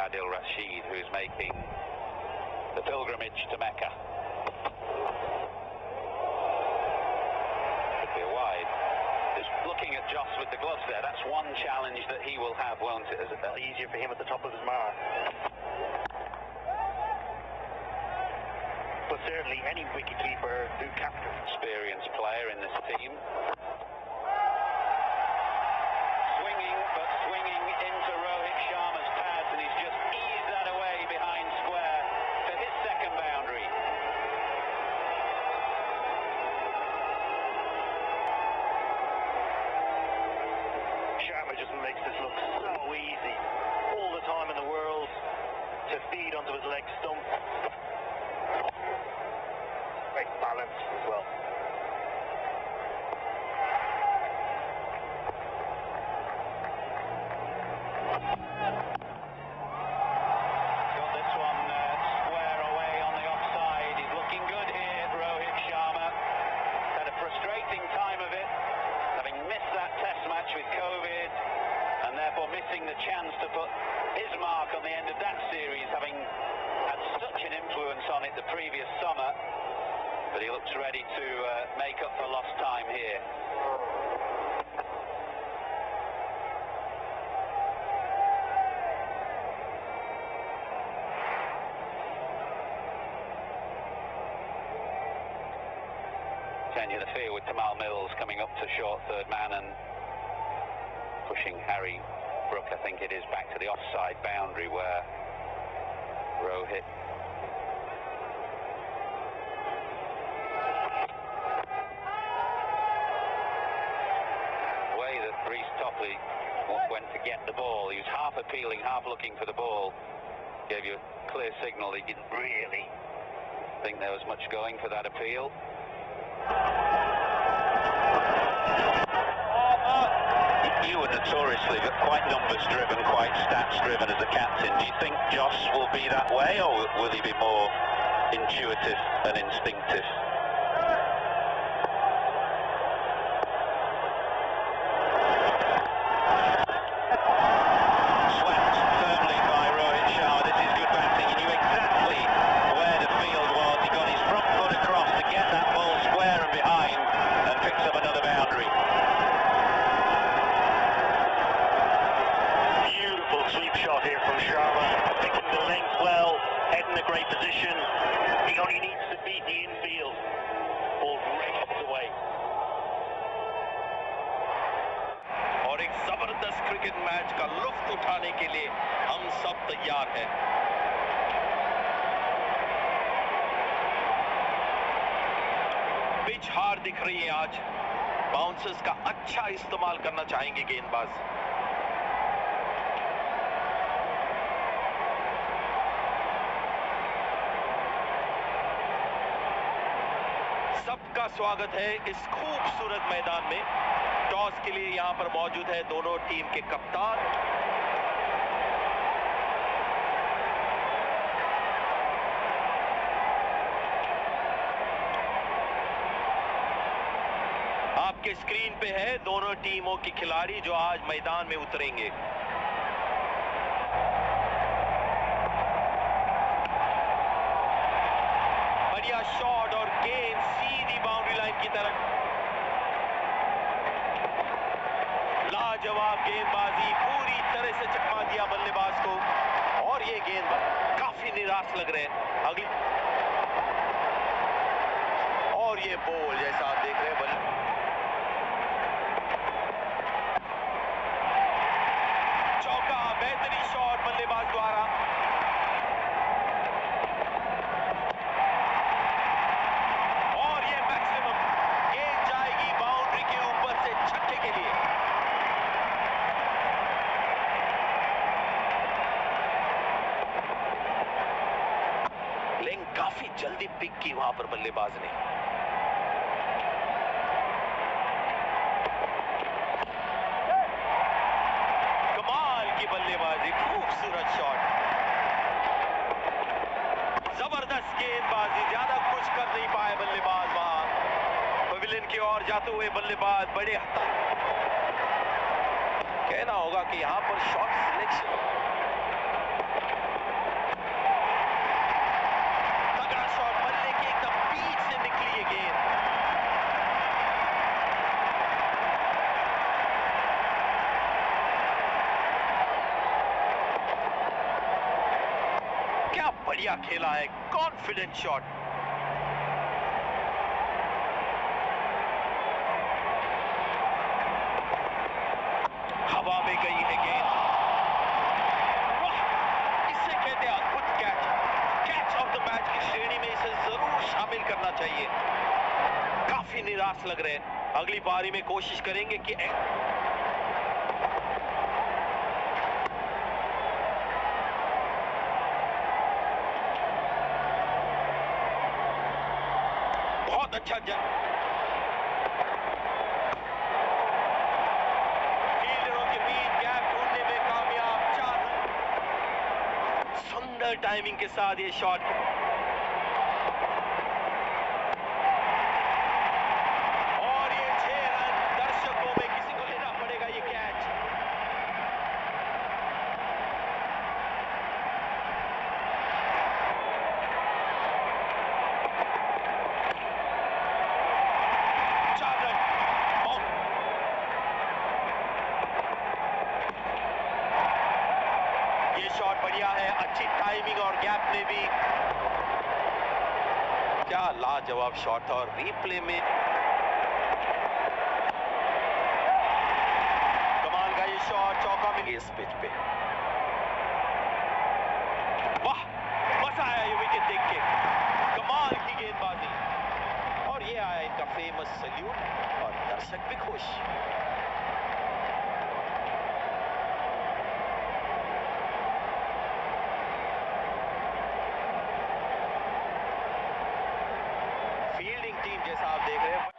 Adil Rashid, who's making the pilgrimage to Mecca. Could be a wide. Just looking at Joss with the gloves there, that's one challenge that he will have, won't it? Is it? Easier for him at the top of his mark. But certainly any wicketkeeper who captures experienced player in this team. Swinging, but swinging into Rohit Sharma's pads, and he's just eased that away behind square for his second boundary. Just makes this look so easy. All the time in the world to feed onto his leg stump. Great balance as well. Got this one uh, square away on the offside. He's looking good here, Rohit Sharma. Had a frustrating time of it, having missed that test match with COVID, and therefore missing the chance to put his mark on the end of that series, having had such an influence on it the previous summer. But he looks ready to uh, make up for lost time here. Change of the field with Tamal Mills coming up to short third man and pushing Harry Brook, I think it is, back to the offside boundary where Rohit The way that Reece Topley w- went to get the ball, he was half appealing, half looking for the ball, gave you a clear signal he didn't really think there was much going for that appeal. You were notoriously quite numbers driven, quite stats driven as a captain. Do you think Joss will be that way, or will he be more intuitive and instinctive? और एक ज़बरदस्त cricket match का लुफ्त उठाने के लिए हम सब तैयार हैं। पिच हार दिख रही है आज। बाउंसर्स का अच्छा इस्तेमाल करना चाहेंगे गेंदबाज। स्वागत है इस खूबसूरत मैदान में। टॉस के लिए यहाँ पर मौजूद है दोनों टीम के कप्तान। आपके स्क्रीन पे है दोनों टीमों के खिलाड़ी जो आज मैदान में उतरेंगे। बढ़िया शॉट गेंद सीधी बाउंड्री लाइन की तरफ़। लाजवाब गेंदबाजी, पूरी तरह से चकमा दिया बल्लेबाज को, और ये गेंदबाज काफ़ी निराश लग रहे हैं। अगली और ये बॉल जैसा आप देख रहे हैं, बल्ले चौका, बेहतरीन शॉट बल्लेबाज द्वारा और ये मैक्सिमम गेंद जाएगी बाउंड्री के ऊपर से छक्के के लिए लेकिन काफ़ी जल्दी पिक की वहाँ पर बल्लेबाज ने। कमाल की बल्लेबाजी, खूबसूरत शॉट ज़बरदस्त गेंदबाजी, ज़्यादा कुछ कर नहीं पाए बल्लेबाज वहाँ। पवेलियन की ओर जाते हुए बल्लेबाज बड़े हता कहना होगा कि यहाँ पर शॉट सिलेक्शन बढ़िया खेला है कॉन्फिडेंट शॉट हवा में गई है गेंद। इसे कहते हैं अद्भुत catch catch of the match की श्रेणी में इसे ज़रूर शामिल करना चाहिए। काफ़ी निराश लग रहे हैं। अगली पारी में कोशिश करेंगे कि बहुत अच्छा फील्डरों के बीच गैप ढूँढने में कामयाब चार सुंदर टाइमिंग के साथ ये शॉट और ये छह रन दर्शकों में किसी को लेना पड़ेगा ये कैच चार रन बाउंड ये शॉट बढ़िया है अच्छी टाइमिंग और गैप में भी क्या लाजवाब शॉट और रीप्ले में कमाल का ये शॉट चौका में इस पिच पे। वाह, मज़ा आया ये विकेट देख के। कमाल की गेंदबाजी। और ये आया इनका फ़ेमस सल्यूट और दर्शक भी खुश फील्डिंग टीम जैसा आप देख रहे हैं